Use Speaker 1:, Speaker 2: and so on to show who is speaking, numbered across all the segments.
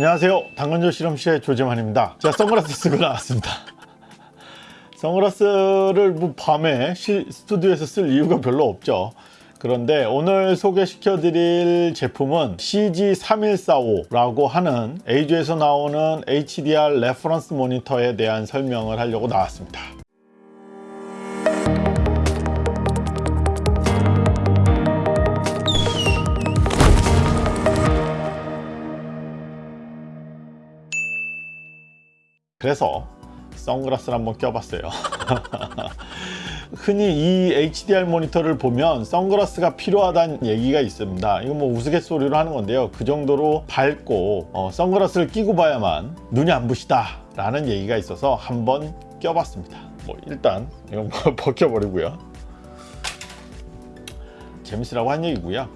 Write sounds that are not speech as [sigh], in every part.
Speaker 1: 안녕하세요. 당근조 실험실의 조재만입니다. 제가 선글라스 쓰고 나왔습니다. 선글라스를 뭐 밤에 시, 스튜디오에서 쓸 이유가 별로 없죠. 그런데 오늘 소개시켜 드릴 제품은 CG3145라고 하는 EIZO에서 나오는 HDR reference 모니터에 대한 설명을 하려고 나왔습니다 그래서 선글라스를 한번 껴봤어요. [laughs] 흔히 이 HDR 모니터를 보면 선글라스가 필요하다는 얘기가 있습니다. 이건 뭐 우스갯소리로 하는 건데요. 그 정도로 밝고 어, 선글라스를 끼고 봐야만 눈이 안 부시다 라는 얘기가 있어서 한번 껴봤습니다. 뭐 일단 이건 뭐 [laughs] 벗겨버리고요. 재밌으라고 한 얘기고요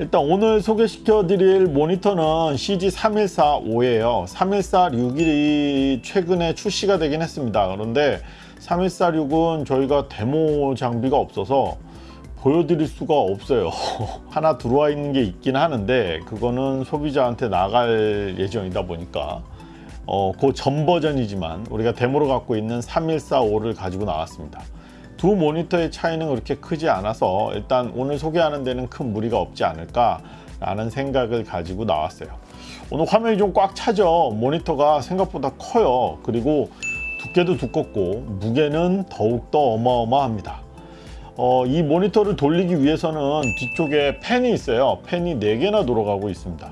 Speaker 1: 일단 오늘 소개시켜 드릴 모니터는 CG3145예요. 3146이 최근에 출시가 되긴 했습니다. 그런데 3146은 저희가 데모 장비가 없어서 보여드릴 수가 없어요. [laughs] 하나 들어와 있는 게 있긴 하는데 그거는 소비자한테 나갈 예정이다 보니까 어, 그 전 버전이지만 우리가 데모로 갖고 있는 3145를 가지고 나왔습니다 두 모니터의 차이는 그렇게 크지 않아서 일단 오늘 소개하는 데는 큰 무리가 없지 않을까 라는 생각을 가지고 나왔어요. 오늘 화면이 좀 꽉 차죠. 모니터가 생각보다 커요. 그리고 두께도 두껍고 무게는 더욱더 어마어마합니다. 어, 이 모니터를 돌리기 위해서는 뒤쪽에 팬이 있어요. 팬이 4개나 돌아가고 있습니다.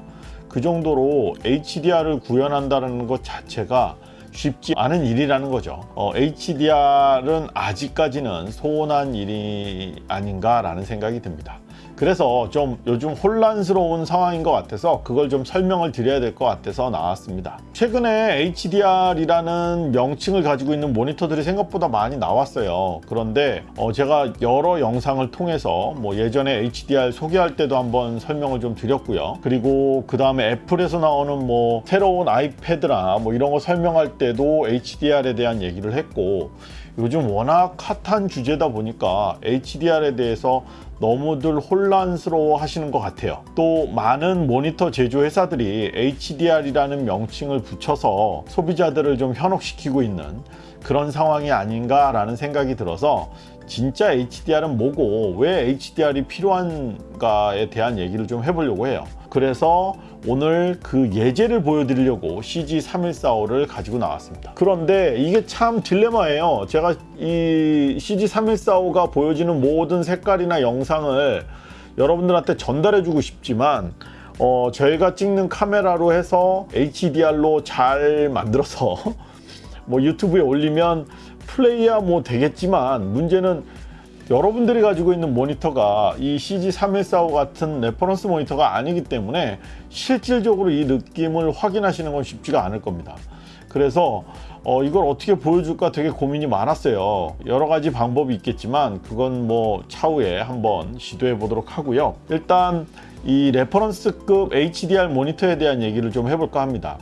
Speaker 1: 그 정도로 HDR을 구현한다는 것 자체가 쉽지 않은 일이라는 거죠. 어, HDR은 아직까지는 소원한 일이 아닌가 라는 생각이 듭니다 그래서 좀 요즘 혼란스러운 상황인 것 같아서 그걸 좀 설명을 드려야 될 것 같아서 나왔습니다. 최근에 HDR이라는 명칭을 가지고 있는 모니터들이 생각보다 많이 나왔어요. 그런데 어 제가 여러 영상을 통해서 뭐 예전에 HDR 소개할 때도 한번 설명을 좀 드렸고요. 그리고 그 다음에 애플에서 나오는 뭐 새로운 아이패드나 뭐 이런 거 설명할 때도 HDR에 대한 얘기를 했고 요즘 워낙 핫한 주제다 보니까 HDR에 대해서 너무들 혼란스러워 하시는 것 같아요. 또 많은 모니터 제조 회사들이 HDR이라는 명칭을 붙여서 소비자들을 좀 현혹시키고 있는 그런 상황이 아닌가 라는 생각이 들어서 진짜 HDR은 뭐고 왜 HDR이 필요한가에 대한 얘기를 좀 해보려고 해요. 그래서 오늘 그 예제를 보여드리려고 CG3145를 가지고 나왔습니다. 그런데 이게 참 딜레마예요. 제가 이 CG3145가 보여지는 모든 색깔이나 영상을 여러분들한테 전달해 주고 싶지만 어, 저희가 찍는 카메라로 해서 HDR로 잘 만들어서 [laughs] 뭐 유튜브에 올리면 플레이야 뭐 되겠지만 문제는 여러분들이 가지고 있는 모니터가 이 CG3145 같은 reference 모니터가 아니기 때문에 실질적으로 이 느낌을 확인하시는 건 쉽지가 않을 겁니다. 그래서 어, 이걸 어떻게 보여줄까 되게 고민이 많았어요. 여러 가지 방법이 있겠지만 그건 뭐 차후에 한번 시도해 보도록 하고요. 일단 이 reference급 HDR 모니터에 대한 얘기를 좀 해볼까 합니다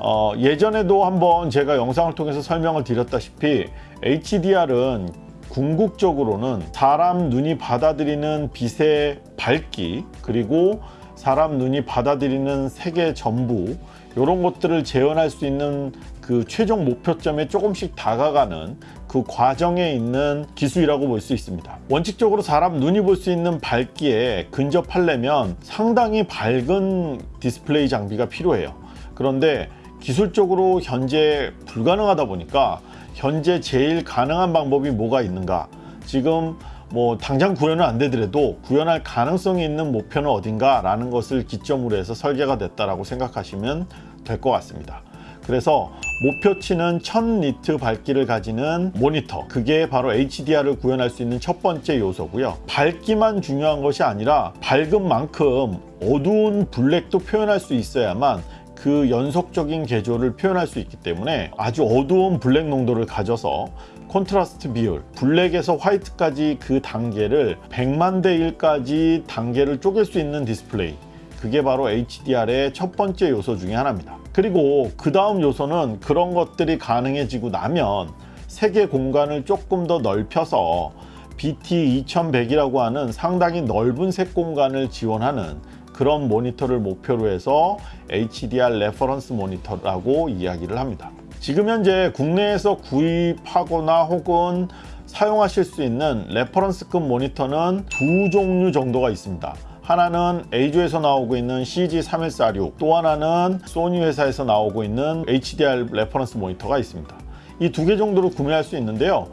Speaker 1: 어, 예전에도 한번 제가 영상을 통해서 설명을 드렸다시피 HDR은 궁극적으로는 사람 눈이 받아들이는 빛의 밝기 그리고 사람 눈이 받아들이는 색의 전부 이런 것들을 재현할 수 있는 그 최종 목표점에 조금씩 다가가는 그 과정에 있는 기술이라고 볼 수 있습니다. 원칙적으로 사람 눈이 볼 수 있는 밝기에 근접하려면 상당히 밝은 디스플레이 장비가 필요해요. 그런데 기술적으로 현재 불가능하다 보니까 현재 제일 가능한 방법이 뭐가 있는가? 지금 뭐 당장 구현은 안 되더라도 구현할 가능성이 있는 목표는 어딘가 라는 것을 기점으로 해서 설계가 됐다고 생각하시면 될 것 같습니다. 그래서 목표치는 1000니트 밝기를 가지는 모니터 그게 바로 HDR을 구현할 수 있는 첫 번째 요소고요. 밝기만 중요한 것이 아니라 밝은 만큼 어두운 블랙도 표현할 수 있어야만 그 연속적인 계조를 표현할 수 있기 때문에 아주 어두운 블랙 농도를 가져서 콘트라스트 비율 블랙에서 화이트까지 그 단계를 100만 대 1까지 단계를 쪼갤 수 있는 디스플레이. 그게 바로 HDR의 첫 번째 요소 중에 하나입니다. 그리고 그 다음 요소는 그런 것들이 가능해지고 나면 색의 공간을 조금 더 넓혀서 BT2100이라고 하는 상당히 넓은 색 공간을 지원하는 그런 모니터를 목표로 해서 HDR reference 모니터라고 이야기를 합니다. 지금 현재 국내에서 구입하거나 혹은 사용하실 수 있는 reference급 모니터는 두 종류 정도가 있습니다. 하나는 EIZO에서 나오고 있는 CG3146, 또 하나는 소니 회사에서 나오고 있는 HDR reference 모니터가 있습니다. 이 두 개 정도로 구매할 수 있는데요.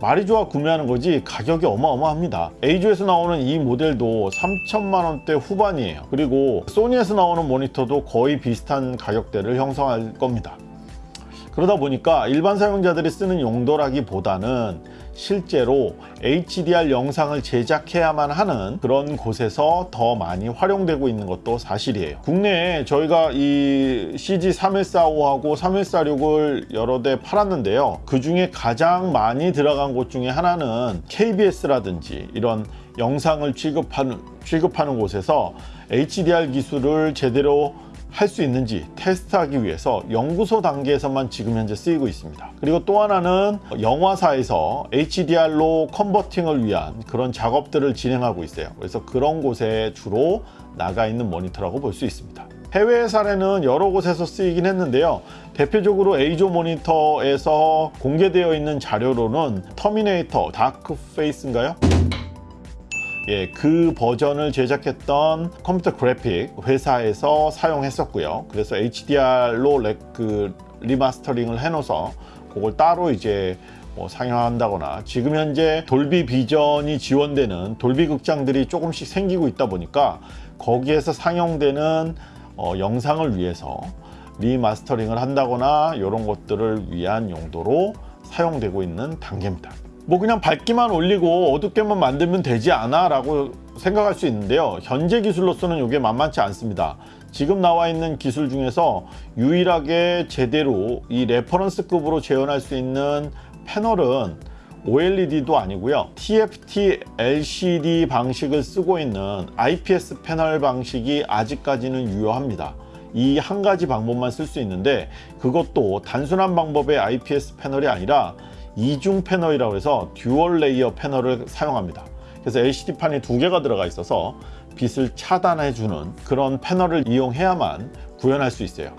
Speaker 1: 말이 좋아 구매하는 거지 가격이 어마어마합니다. EIZO에서 나오는 이 모델도 3천만 원대 후반이에요. 그리고 소니에서 나오는 모니터도 거의 비슷한 가격대를 형성할 겁니다. 그러다 보니까 일반 사용자들이 쓰는 용도라기보다는 실제로 HDR 영상을 제작해야만 하는 그런 곳에서 더 많이 활용되고 있는 것도 사실이에요. 국내에 저희가 이 CG3145하고 3146을 여러 대 팔았는데요. 그 중에 가장 많이 들어간 곳 중에 하나는 KBS라든지 이런 영상을 취급하는, 취급하는 곳에서 HDR 기술을 제대로 할 수 있는지 테스트하기 위해서 연구소 단계에서만 지금 현재 쓰이고 있습니다. 그리고 또 하나는 영화사에서 HDR로 converting을 위한 그런 작업들을 진행하고 있어요. 그래서 그런 곳에 주로 나가 있는 모니터라고 볼 수 있습니다. 해외 사례는 여러 곳에서 쓰이긴 했는데요. 대표적으로 EIZO 모니터에서 공개되어 있는 자료로는 터미네이터 다크 페이트인가요? 예, 그 버전을 제작했던 컴퓨터 그래픽 회사에서 사용했었고요. 그래서 HDR로 레, 그 리마스터링을 해놓아서 그걸 따로 이제 뭐 상영한다거나 지금 현재 Dolby Vision이 지원되는 Dolby 극장들이 조금씩 생기고 있다 보니까 거기에서 상영되는 어, 영상을 위해서 리마스터링을 한다거나 이런 것들을 위한 용도로 사용되고 있는 단계입니다. 뭐 그냥 밝기만 올리고 어둡게만 만들면 되지 않아 라고 생각할 수 있는데요. 현재 기술로서는 이게 만만치 않습니다. 지금 나와 있는 기술 중에서 유일하게 제대로 이 reference급으로 재현할 수 있는 패널은 OLED도 아니고요. TFT LCD 방식을 쓰고 있는 IPS 패널 방식이 아직까지는 유효합니다. 이 한 가지 방법만 쓸 수 있는데 그것도 단순한 방법의 IPS 패널이 아니라 이중 패널이라고 해서 dual layer 패널을 사용합니다. 그래서 LCD판이 두 개가 들어가 있어서 빛을 차단해 주는 그런 패널을 이용해야만 구현할 수 있어요.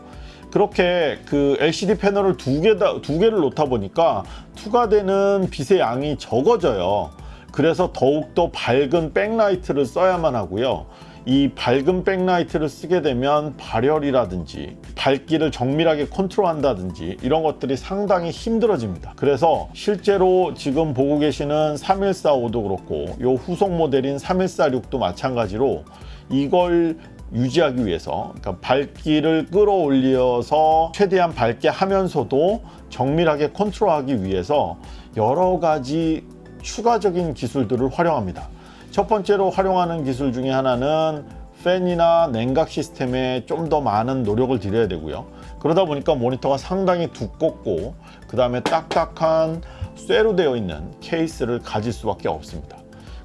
Speaker 1: 그렇게 그 LCD 패널을 두, 개 다, 두 개를 놓다 보니까 투과되는 빛의 양이 적어져요. 그래서 더욱더 밝은 백라이트를 써야만 하고요 이 밝은 백라이트를 쓰게 되면 발열이라든지 밝기를 정밀하게 컨트롤한다든지 이런 것들이 상당히 힘들어집니다. 그래서 실제로 지금 보고 계시는 3145도 그렇고 요 후속 모델인 3146도 마찬가지로 이걸 유지하기 위해서 그러니까 밝기를 끌어올려서 최대한 밝게 하면서도 정밀하게 컨트롤하기 위해서 여러 가지 추가적인 기술들을 활용합니다 첫 번째로 활용하는 기술 중에 하나는 팬이나 냉각 시스템에 좀 더 많은 노력을 들여야 되고요. 그러다 보니까 모니터가 상당히 두껍고 그 다음에 딱딱한 쇠로 되어 있는 케이스를 가질 수밖에 없습니다.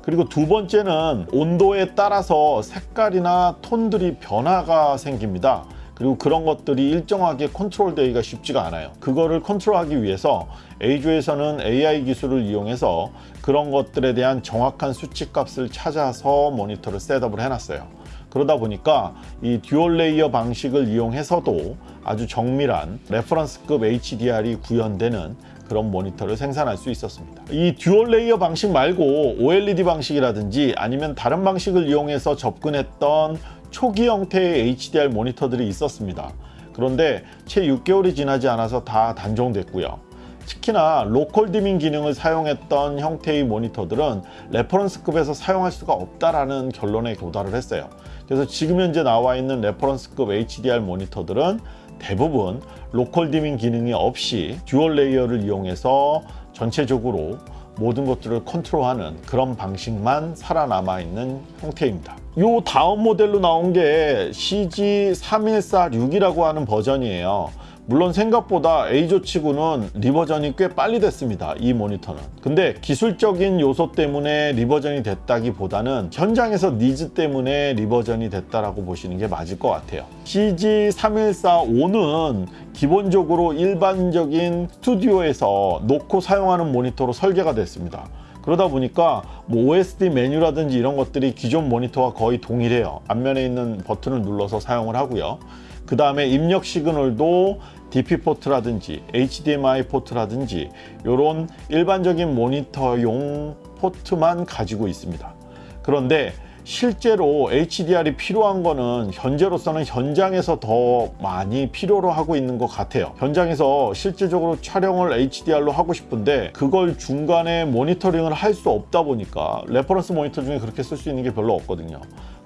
Speaker 1: 그리고 두 번째는 온도에 따라서 색깔이나 톤들이 변화가 생깁니다 그리고 그런 것들이 일정하게 컨트롤 되기가 쉽지가 않아요. 그거를 컨트롤하기 위해서 EIZO에서는 AI 기술을 이용해서 그런 것들에 대한 정확한 수치 값을 찾아서 모니터를 setup을 해놨어요. 그러다 보니까 이 dual layer 방식을 이용해서도 아주 정밀한 reference급 HDR이 구현되는 그런 모니터를 생산할 수 있었습니다. 이 dual layer 방식 말고 OLED 방식이라든지 아니면 다른 방식을 이용해서 접근했던 초기 형태의 HDR 모니터들이 있었습니다. 그런데 채 6개월이 지나지 않아서 다 단종됐고요. 특히나 local dimming 기능을 사용했던 형태의 모니터들은 reference급에서 사용할 수가 없다라는 결론에 도달을 했어요. 그래서 지금 현재 나와 있는 reference급 HDR 모니터들은 대부분 local dimming 기능이 없이 dual layer를 이용해서 전체적으로 모든 것들을 컨트롤하는 그런 방식만 살아남아 있는 형태입니다 요 다음 모델로 나온 게 CG3146이라고 하는 버전이에요. 물론 생각보다 EIZO 치고는 reversion이 꽤 빨리 됐습니다 이 모니터는. 근데 기술적인 요소 때문에 reversion이 됐다기보다는 현장에서 니즈 때문에 reversion이 됐다라고 보시는 게 맞을 것 같아요. CG3145는 기본적으로 일반적인 스튜디오에서 놓고 사용하는 모니터로 설계가 됐습니다 그러다 보니까 뭐 OSD 메뉴라든지 이런 것들이 기존 모니터와 거의 동일해요. 앞면에 있는 버튼을 눌러서 사용을 하고요. 그 다음에 입력 signal도 DP 포트라든지 HDMI 포트라든지 이런 일반적인 모니터용 포트만 가지고 있습니다. 그런데 실제로 HDR이 필요한 거는 현재로서는 현장에서 더 많이 필요로 하고 있는 것 같아요. 현장에서 실질적으로 촬영을 HDR로 하고 싶은데 그걸 중간에 모니터링을 할 수 없다 보니까 reference 모니터 중에 그렇게 쓸 수 있는 게 별로 없거든요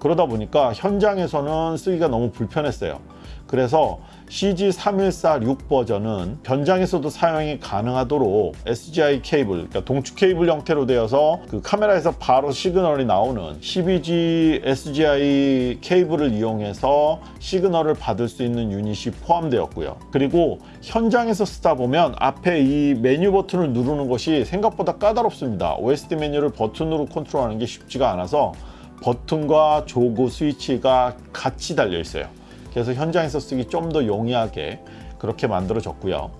Speaker 1: 그러다 보니까 현장에서는 쓰기가 너무 불편했어요 그래서 CG3146 버전은 현장에서도 사용이 가능하도록 SDI 케이블, 그러니까 동축 케이블 형태로 되어서 그 카메라에서 바로 signal이 나오는 12G SDI 케이블을 이용해서 signal을 받을 수 있는 유닛이 포함되었고요. 그리고 현장에서 쓰다 보면 앞에 이 메뉴 버튼을 누르는 것이 생각보다 까다롭습니다. OSD 메뉴를 버튼으로 컨트롤하는 게 쉽지가 않아서 버튼과 조그 스위치가 같이 달려 있어요. 그래서 현장에서 쓰기 좀 더 용이하게 그렇게 만들어졌고요.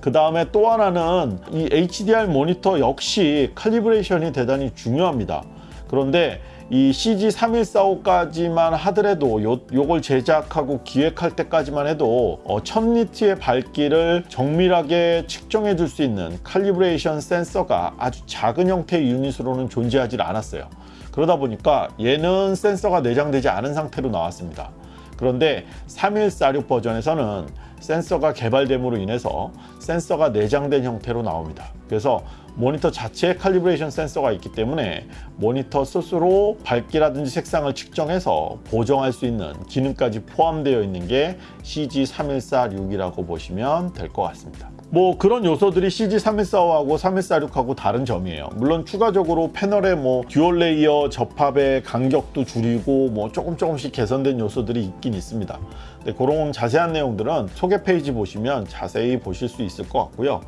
Speaker 1: 그 다음에 또 하나는 이 HDR 모니터 역시 칼리브레이션이 대단히 중요합니다. 그런데 이 CG3145까지만 하더라도 요, 요걸 제작하고 기획할 때까지만 해도 어, 1000니트의 밝기를 정밀하게 측정해 줄 수 있는 칼리브레이션 센서가 아주 작은 형태의 유닛으로는 존재하지 않았어요. 그러다 보니까 얘는 센서가 내장되지 않은 상태로 나왔습니다. 그런데 3146 버전에서는 센서가 개발됨으로 인해서 센서가 내장된 형태로 나옵니다. 그래서 모니터 자체에 calibration 센서가 있기 때문에 모니터 스스로 밝기라든지 색상을 측정해서 보정할 수 있는 기능까지 포함되어 있는 게 CG3146이라고 보시면 될 것 같습니다. 뭐 그런 요소들이 CG3145하고 3146하고 다른 점이에요. 물론 추가적으로 패널의 뭐 dual layer 접합의 간격도 줄이고 뭐 조금 조금씩 개선된 요소들이 있긴 있습니다. 근데 그런 자세한 내용들은 소개 페이지 보시면 자세히 보실 수 있을 것 같고요.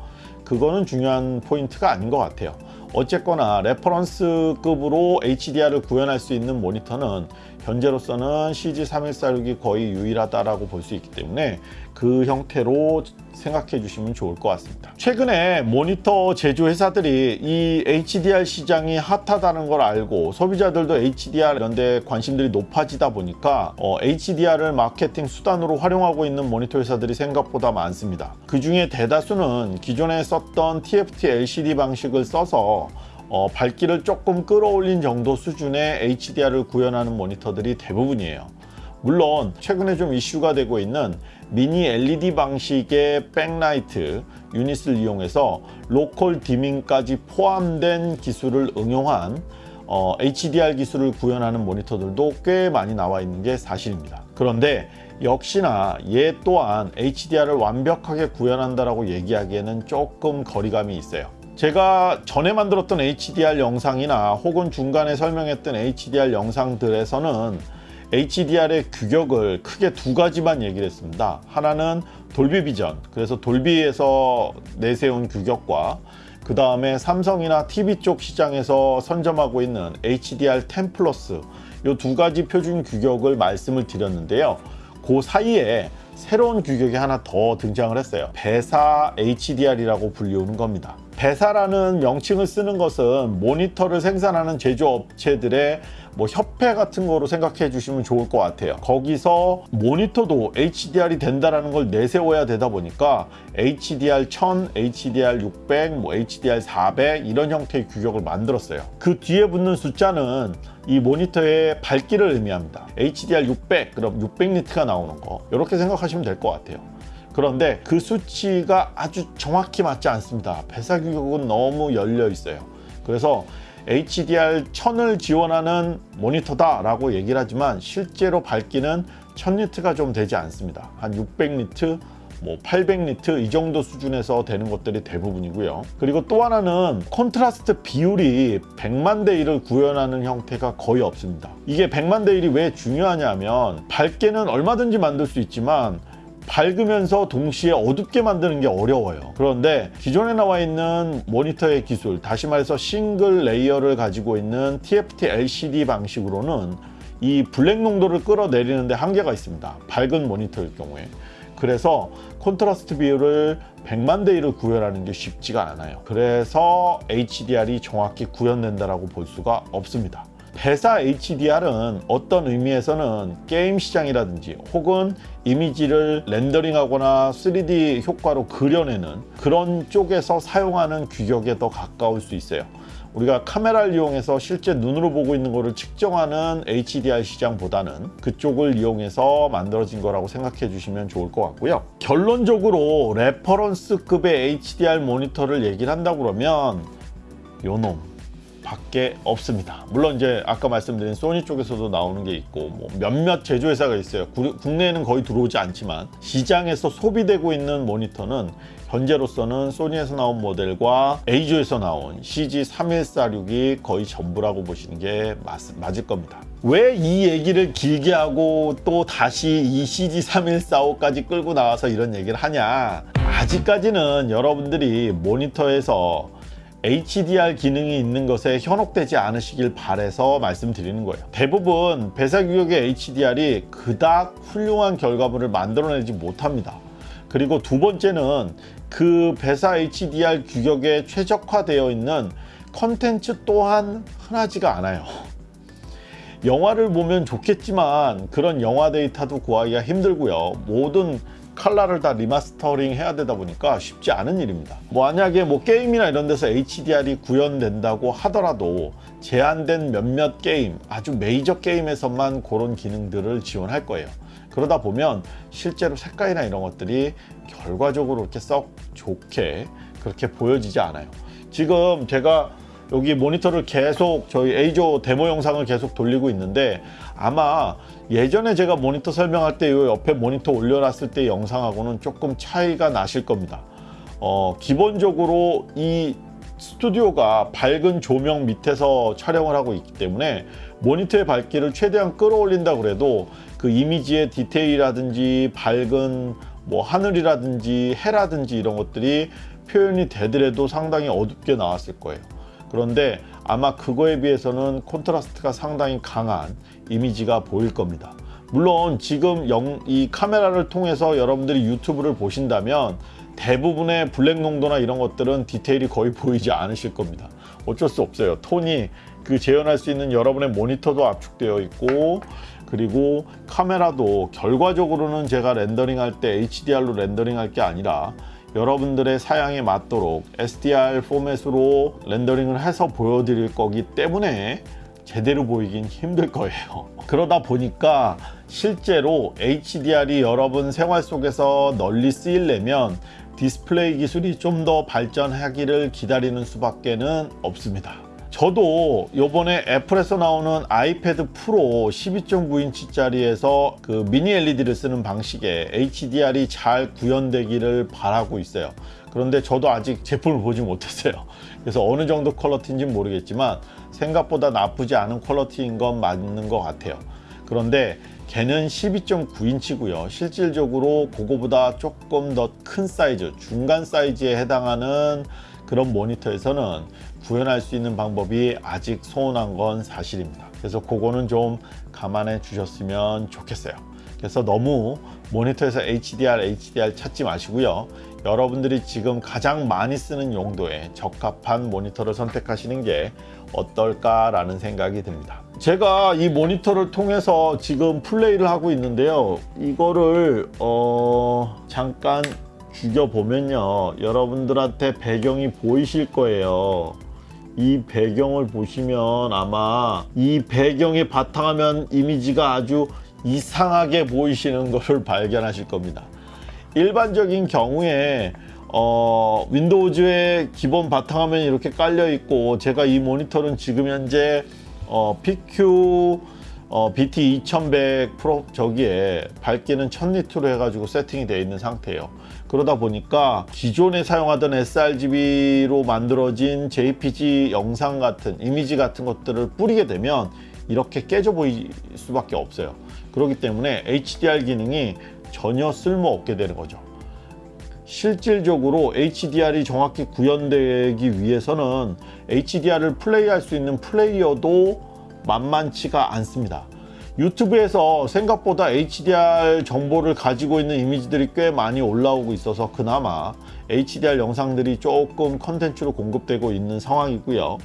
Speaker 1: 그거는 중요한 포인트가 아닌 것 같아요. 어쨌거나 reference급으로 HDR을 구현할 수 있는 모니터는 현재로서는 CG3146이 거의 유일하다라고 볼수 있기 때문에 그 형태로 생각해 주시면 좋을 것 같습니다. 최근에 모니터 제조 회사들이 이 HDR 시장이 hot하다는 걸 알고 소비자들도 HDR 이런 데 관심들이 높아지다 보니까 어, HDR을 마케팅 수단으로 활용하고 있는 모니터 회사들이 생각보다 많습니다. 그 중에 대다수는 기존에 썼던 TFT LCD 방식을 써서 어, 밝기를 조금 끌어올린 정도 수준의 HDR을 구현하는 모니터들이 대부분이에요. 물론 최근에 좀 이슈가 되고 있는 미니 LED 방식의 백라이트 유닛을 이용해서 local dimming까지 포함된 기술을 응용한 어, HDR 기술을 구현하는 모니터들도 꽤 많이 나와 있는 게 사실입니다. 그런데 역시나 얘 또한 HDR을 완벽하게 구현한다라고 얘기하기에는 조금 거리감이 있어요. 제가 전에 만들었던 HDR 영상이나 혹은 중간에 설명했던 HDR 영상들에서는 HDR의 규격을 크게 두 가지만 얘기를 했습니다. 하나는 돌비 비전, 그래서 돌비에서 내세운 규격과 그 다음에 삼성이나 TV 쪽 시장에서 선점하고 있는 HDR10 플러스 이 두 가지 표준 규격을 말씀을 드렸는데요. 그 사이에 새로운 규격이 하나 더 등장을 했어요. 배사 HDR이라고 불리우는 겁니다. 배사라는 명칭을 쓰는 것은 모니터를 생산하는 제조업체들의 뭐 협회 같은 거로 생각해 주시면 좋을 것 같아요. 거기서 모니터도 HDR이 된다라는 걸 내세워야 되다 보니까 HDR 1000, HDR 600, 뭐 HDR 400 이런 형태의 규격을 만들었어요. 그 뒤에 붙는 숫자는 이 모니터의 밝기를 의미합니다. HDR 600 그럼 600니트가 나오는 거. 이렇게 생각하시면 될 것 같아요 그런데 그 수치가 아주 정확히 맞지 않습니다. 배사 규격은 너무 열려 있어요. 그래서 HDR 1000을 지원하는 모니터다 라고 얘기를 하지만 실제로 밝기는 1000니트가 좀 되지 않습니다. 한 600니트 뭐 800니트 이 정도 수준에서 되는 것들이 대부분이고요. 그리고 또 하나는 콘트라스트 비율이 100만 대 1을 구현하는 형태가 거의 없습니다. 이게 100만 대 1이 왜 중요하냐면 밝게는 얼마든지 만들 수 있지만 밝으면서 동시에 어둡게 만드는 게 어려워요 그런데 기존에 나와 있는 모니터의 기술 다시 말해서 single layer를 가지고 있는 TFT LCD 방식으로는 이 블랙 농도를 끌어내리는데 한계가 있습니다 밝은 모니터일 경우에 그래서 콘트라스트 비율을 100만 대 1을 구현하는 게 쉽지가 않아요. 그래서 HDR이 정확히 구현된다라고 볼 수가 없습니다. VESA HDR은 어떤 의미에서는 게임 시장이라든지 혹은 이미지를 렌더링하거나 3D 효과로 그려내는 그런 쪽에서 사용하는 규격에 더 가까울 수 있어요. 우리가 카메라를 이용해서 실제 눈으로 보고 있는 것을 측정하는 HDR 시장보다는 그쪽을 이용해서 만들어진 거라고 생각해 주시면 좋을 것 같고요. 결론적으로 reference급의 HDR 모니터를 얘기를 한다 그러면 요놈 밖에 없습니다. 물론 이제 아까 말씀드린 소니 쪽에서도 나오는 게 있고 뭐 몇몇 제조회사가 있어요. 구, 국내에는 거의 들어오지 않지만 시장에서 소비되고 있는 모니터는 현재로서는 소니에서 나온 모델과 에이조에서 나온 CG3146이 거의 전부라고 보시는 게 맞, 맞을 겁니다. 왜 이 얘기를 길게 하고 또 다시 이 CG3145까지 끌고 나와서 이런 얘기를 하냐 아직까지는 여러분들이 모니터에서 HDR 기능이 있는 것에 현혹되지 않으시길 바래서 말씀드리는 거예요. 대부분 배사 규격의 HDR이 그닥 훌륭한 결과물을 만들어내지 못합니다. 그리고 두 번째는 그 VESA HDR 규격에 최적화되어 있는 컨텐츠 또한 흔하지가 않아요. 영화를 보면 좋겠지만 그런 영화 데이터도 구하기가 힘들고요. 모든 칼라를 다 리마스터링 해야 되다 보니까 쉽지 않은 일입니다. 뭐 만약에 뭐 게임이나 이런 데서 HDR이 구현된다고 하더라도 제한된 몇몇 게임, 아주 메이저 게임에서만 그런 기능들을 지원할 거예요. 그러다 보면 실제로 색깔이나 이런 것들이 결과적으로 이렇게 썩 좋게 그렇게 보여지지 않아요. 지금 제가 여기 모니터를 계속 저희 A조 데모 영상을 계속 돌리고 있는데 아마 예전에 제가 모니터 설명할 때 이 옆에 모니터 올려놨을 때 영상하고는 조금 차이가 나실 겁니다. 어, 기본적으로 이 스튜디오가 밝은 조명 밑에서 촬영을 하고 있기 때문에 모니터의 밝기를 최대한 끌어올린다 그래도 그 이미지의 디테일이라든지 밝은 뭐 하늘이라든지 해라든지 이런 것들이 표현이 되더라도 상당히 어둡게 나왔을 거예요. 그런데 아마 그거에 비해서는 콘트라스트가 상당히 강한 이미지가 보일 겁니다. 물론 지금 영, 이 카메라를 통해서 여러분들이 유튜브를 보신다면 대부분의 블랙 농도나 이런 것들은 디테일이 거의 보이지 않으실 겁니다. 어쩔 수 없어요. 톤이 그 재현할 수 있는 여러분의 모니터도 압축되어 있고 그리고 카메라도 결과적으로는 제가 렌더링 할 때 HDR로 렌더링 할 게 아니라 여러분들의 사양에 맞도록 SDR 포맷으로 렌더링을 해서 보여드릴 거기 때문에 제대로 보이긴 힘들 거예요. [laughs] 그러다 보니까 실제로 HDR이 여러분 생활 속에서 널리 쓰이려면 디스플레이 기술이 좀 더 발전하기를 기다리는 수밖에 는 없습니다 저도 요번에 애플에서 나오는 아이패드 프로 12.9인치 짜리에서 그 미니 LED를 쓰는 방식에 HDR이 잘 구현되기를 바라고 있어요. 그런데 저도 아직 제품을 보지 못했어요. 그래서 어느 정도 quality인지 모르겠지만 생각보다 나쁘지 않은 quality인 건 맞는 것 같아요. 그런데 걔는 12.9인치고요. 실질적으로 그거보다 조금 더 큰 사이즈 중간 사이즈에 해당하는 그런 모니터에서는 구현할 수 있는 방법이 아직 소원한 건 사실입니다. 그래서 그거는 좀 감안해 주셨으면 좋겠어요. 그래서 너무 모니터에서 HDR, HDR 찾지 마시고요. 여러분들이 지금 가장 많이 쓰는 용도에 적합한 모니터를 선택하시는 게 어떨까 라는 생각이 듭니다. 제가 이 모니터를 통해서 지금 플레이를 하고 있는데요. 이거를 어 잠깐 죽여보면요 여러분들한테 배경이 보이실 거예요. 이 배경을 보시면 아마 이 배경의 바탕화면 이미지가 아주 이상하게 보이시는 것을 발견하실 겁니다. 일반적인 경우에 어, 윈도우즈의 기본 바탕화면이 이렇게 깔려 있고 제가 이 모니터는 지금 현재 어, PQ 어, BT 2100 프로 저기에 밝기는 1000니트로 해가지고 세팅이 되어 있는 상태예요 그러다 보니까 기존에 사용하던 sRGB로 만들어진 JPG 영상 같은 이미지 같은 것들을 뿌리게 되면 이렇게 깨져 보일 수밖에 없어요. 그렇기 때문에 HDR 기능이 전혀 쓸모없게 되는 거죠. 실질적으로 HDR이 정확히 구현되기 위해서는 HDR을 플레이할 수 있는 플레이어도 만만치가 않습니다 유튜브에서 생각보다 HDR 정보를 가지고 있는 이미지들이 꽤 많이 올라오고 있어서 그나마 HDR 영상들이 조금 컨텐츠로 공급되고 있는 상황이고요.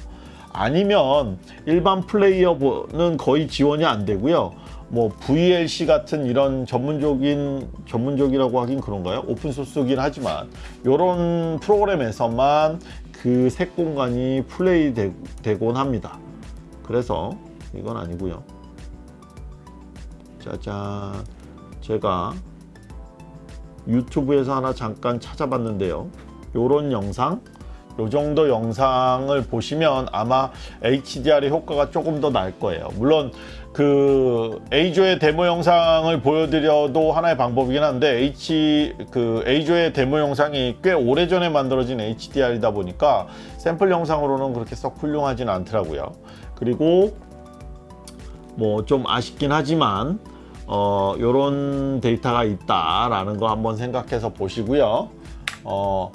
Speaker 1: 아니면 일반 플레이어는 거의 지원이 안 되고요. 뭐 VLC 같은 이런 전문적인 전문적이라고 하긴 그런가요? 오픈 소스긴 하지만 이런 프로그램에서만 그 색 공간이 플레이 되, 되곤 합니다. 그래서 이건 아니고요. 짜잔. 제가 유튜브에서 하나 잠깐 찾아봤는데요. 요런 영상 요 정도 영상을 보시면 아마 HDR의 효과가 조금 더 날 거예요. 물론 그 A조의 데모 영상을 보여드려도 하나의 방법이긴 한데 H 그 A조의 데모 영상이 꽤 오래전에 만들어진 HDR이다 보니까 샘플 영상으로는 그렇게 썩 훌륭하진 않더라고요. 그리고 뭐 좀 아쉽긴 하지만 어 요런 데이터가 있다라는 거 한번 생각해서 보시고요. 어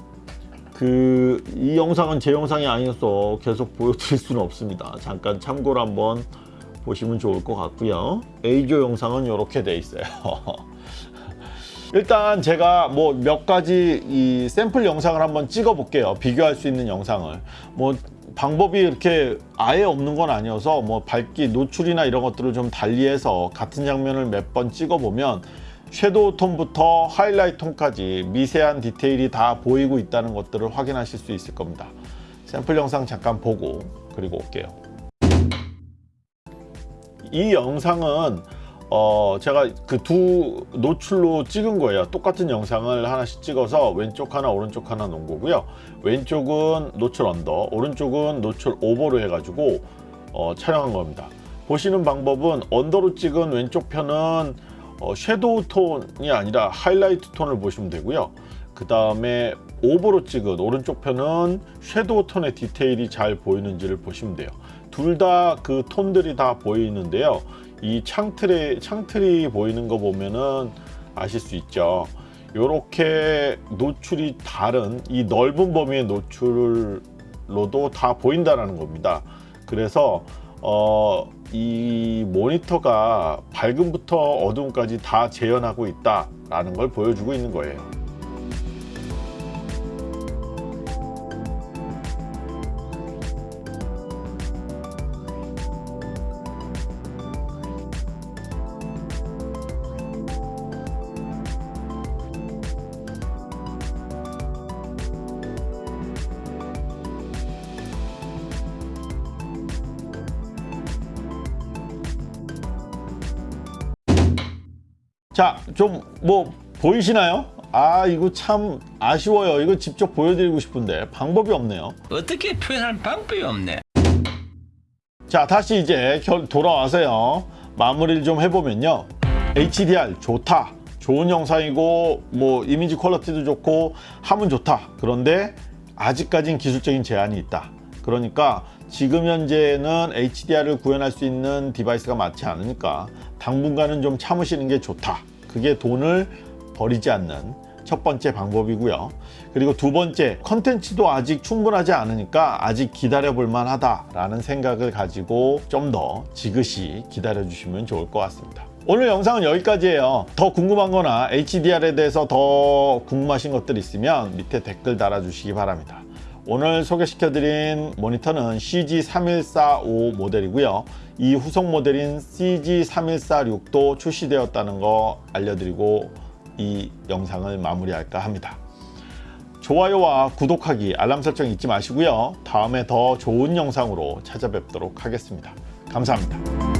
Speaker 1: 그 이 영상은 제 영상이 아니어서 계속 보여드릴 수는 없습니다. 잠깐 참고로 한번 보시면 좋을 것 같고요. A조 영상은 이렇게 돼 있어요. [laughs] 일단 제가 뭐 몇 가지 이 샘플 영상을 한번 찍어 볼게요. 비교할 수 있는 영상을. 뭐 방법이 이렇게 아예 없는 건 아니어서 뭐 밝기 노출이나 이런 것들을 좀 달리해서 같은 장면을 몇 번 찍어 보면 섀도우 톤부터 하이라이트 톤까지 미세한 디테일이 다 보이고 있다는 것들을 확인하실 수 있을 겁니다. 샘플 영상 잠깐 보고 그리고 올게요. 이 영상은 어 제가 그 두 노출로 찍은 거예요. 똑같은 영상을 하나씩 찍어서 왼쪽 하나 오른쪽 하나 놓은 거고요. 왼쪽은 노출 under 오른쪽은 노출 over로 해 가지고 어, 촬영한 겁니다. 보시는 방법은 under로 찍은 왼쪽 편은 어, shadow 톤이 아니라 하이라이트 톤을 보시면 되고요. 그 다음에 over로 찍은 오른쪽 편은 shadow 톤의 디테일이 잘 보이는지를 보시면 돼요. 둘 다 그 톤들이 다 보이는데요 이 창틀에 창틀이 보이는 거 보면은 아실 수 있죠. 이렇게 노출이 다른 이 넓은 범위의 노출로도 다 보인다는 겁니다. 그래서 어, 이 모니터가 밝음부터 어두움까지 다 재현하고 있다라는 걸 보여주고 있는 거예요 자, 좀 뭐 보이시나요? 아, 이거 참 아쉬워요. 이거 직접 보여드리고 싶은데 방법이 없네요.
Speaker 2: 어떻게 표현할 방법이 없네.
Speaker 1: 자, 다시 이제 결- 돌아와서요. 마무리를 좀 해보면요. HDR 좋다. 좋은 영상이고 뭐 이미지 quality도 좋고 하면 좋다. 그런데 아직까진 기술적인 제한이 있다. 그러니까 지금 현재는 HDR을 구현할 수 있는 device가 많지 않으니까 당분간은 좀 참으시는 게 좋다. 그게 돈을 버리지 않는 첫 번째 방법이고요. 그리고 두 번째, 컨텐츠도 아직 충분하지 않으니까 아직 기다려 볼 만 하다라는 생각을 가지고 좀 더 지그시 기다려 주시면 좋을 것 같습니다. 오늘 영상은 여기까지예요. 더 궁금한 거나 HDR에 대해서 더 궁금하신 것들 있으면 밑에 댓글 달아주시기 바랍니다. 오늘 소개시켜드린 모니터는 CG3145 모델이고요. 이 후속 모델인 CG3146도 출시되었다는 거 알려드리고 이 영상을 마무리할까 합니다. 좋아요와 구독하기, 알람 설정 잊지 마시고요. 다음에 더 좋은 영상으로 찾아뵙도록 하겠습니다. 감사합니다.